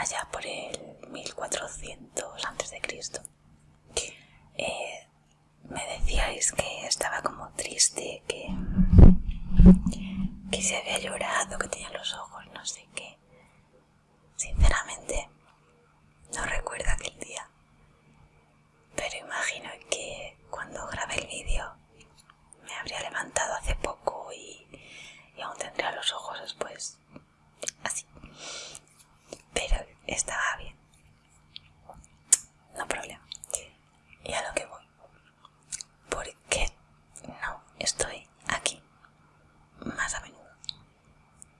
allá por el 1400 a.C., eh, me decíais que estaba como triste, que, que se había llorado, que tenía los ojos, no sé qué. Sinceramente, no recuerdo aquel día. Pero imagino que cuando grabé el vídeo me habría levantado hace poco y, aún tendría los ojos después así. Pero estaba bien. No problema. Y a lo que voy. ¿Por qué no estoy aquí más a menudo?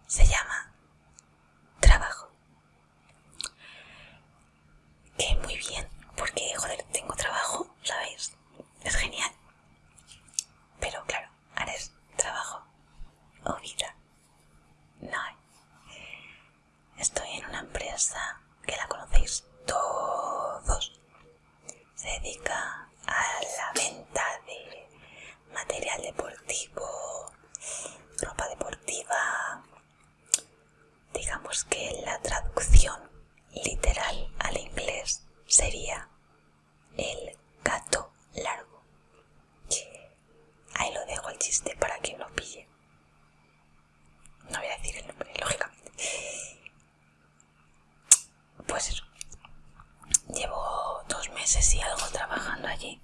Se llama trabajo. Que muy bien, porque joder, tengo trabajo, ¿sabéis? Es genial. Pero claro, ahora es trabajo o vida. No hay. Estoy en una empresa que la conocéis todos. Se dedica a la venta de material deportivo, ropa deportiva. Digamos que la traducción literal al inglés sería el gato largo. Ahí lo dejo el chiste para quien lo pille. No voy a decir el nombre, lógicamente. Pues eso. Llevo dos meses y algo trabajando allí.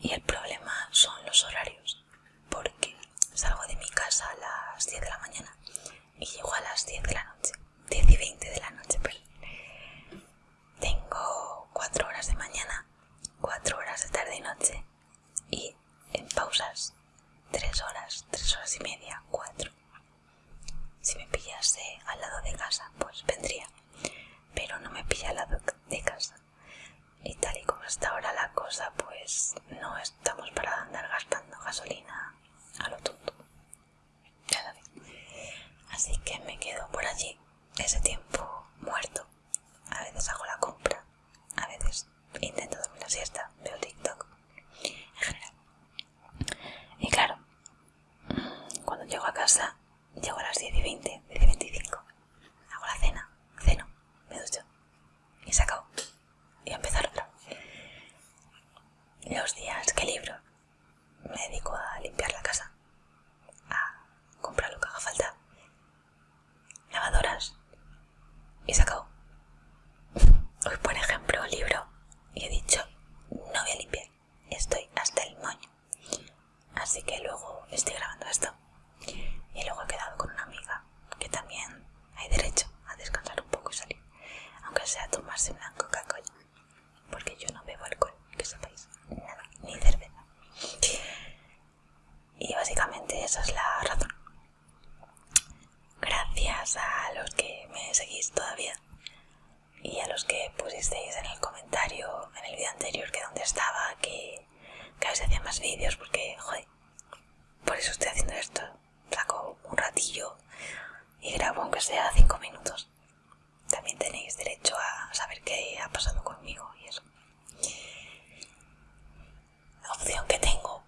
Y el problema son los horarios. Porque salgo de mi casa a las 10 de la mañana y llego a las 10 de la noche. 10 y 20 de la noche, perdón. Tengo 4 horas de mañana, 4 horas de tarde y noche y en pausas 3 horas, 3 horas y media, 4. Si me pillase al lado de casa, pues vendría, pero no me pilla al lado de casa. Y tal y como está ahora la cosa, pues no estamos para andar gastando gasolina a lo tonto. Así que me quedo por allí ese tiempo muerto. A veces hago la compra, a veces intento dormir la siesta, veo TikTok, en general. Y claro, cuando llego a casa, llego a las 10 y 20, 10 y 25, hago la cena, ceno, me ducho y se acabó. Y empezar. Los días. Que libro, me dedico a limpiar la casa, a comprar lo que haga falta, lavadoras y se acabó. Hoy, por ejemplo, libro y he dicho, no voy a limpiar, estoy hasta el moño. Así que luego estoy grabando esto y luego he quedado con una amiga que también hay derecho a descansar un poco y salir, aunque sea tomarse una Coca-Cola, porque yo no bebo alcohol, que sepáis, nada, ni cerveza. Y esa es la razón. Gracias a los que me seguís todavía y a los que pusisteis en el comentario en el vídeo anterior que donde estaba, que, que a veces hacía más vídeos porque, joder, por eso estoy haciendo esto. Saco un ratillo y grabo aunque sea 5 minutos. También tenéis derecho a saber qué ha pasado conmigo y eso. La opción que tengo,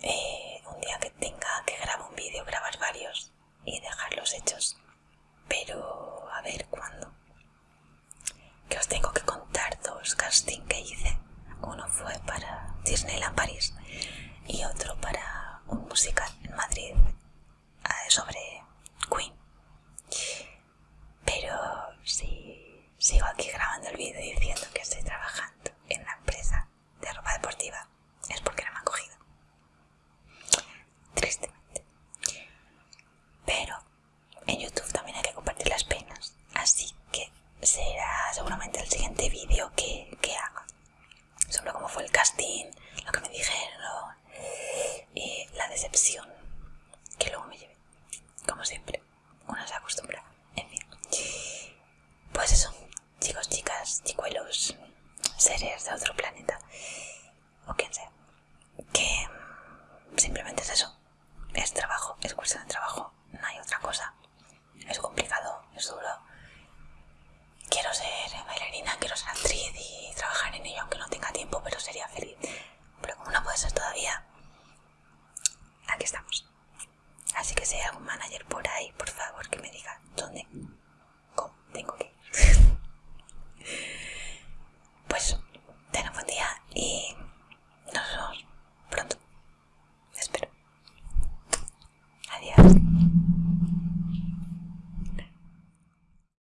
eh, un día que tenga que grabar un vídeo, grabar varios y dejarlos hechos. Pero a ver cuándo. Que os tengo que contar dos castings que hice. Uno fue para Disneyland París y otro para un musical en Madrid eh, sobre Queen. Pero si sigo aquí grabando el vídeo diciendo seres de otro planeta. O quien sea que mm, simplemente es eso. Es trabajo, es cuestión de trabajo. No hay otra cosa. Es complicado, es duro. Quiero ser bailarina, quiero ser actriz y trabajar en ello aunque no tenga tiempo pero sería feliz. Pero como no puede ser todavía aquí estamos. Así que si hay algún manager por ahí por favor que me diga dónde cómo tengo que